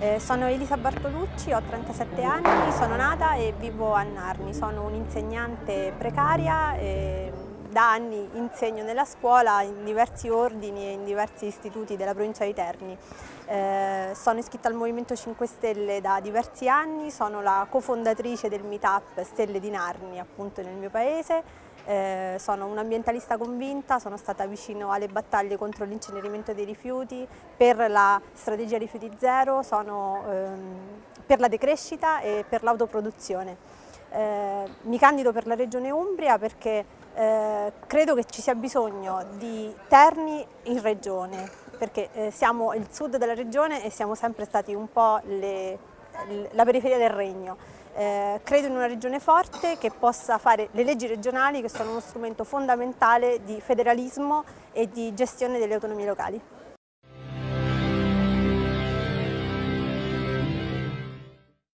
Eh, sono Elisa Bartolucci, ho 37 anni, sono nata e vivo a Narni, sono un'insegnante precaria e da anni insegno nella scuola in diversi ordini e in diversi istituti della provincia di Terni. Eh, sono iscritta al Movimento 5 Stelle da diversi anni, sono la cofondatrice del meetup Stelle di Narni appunto nel mio paese eh, sono un'ambientalista convinta, sono stata vicino alle battaglie contro l'incenerimento dei rifiuti, per la strategia rifiuti zero, sono ehm, per la decrescita e per l'autoproduzione. Eh, mi candido per la Regione Umbria perché eh, credo che ci sia bisogno di Terni in Regione, perché eh, siamo il sud della Regione e siamo sempre stati un po' le, la periferia del regno. Eh, credo in una regione forte che possa fare le leggi regionali che sono uno strumento fondamentale di federalismo e di gestione delle autonomie locali.